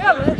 Yeah, man.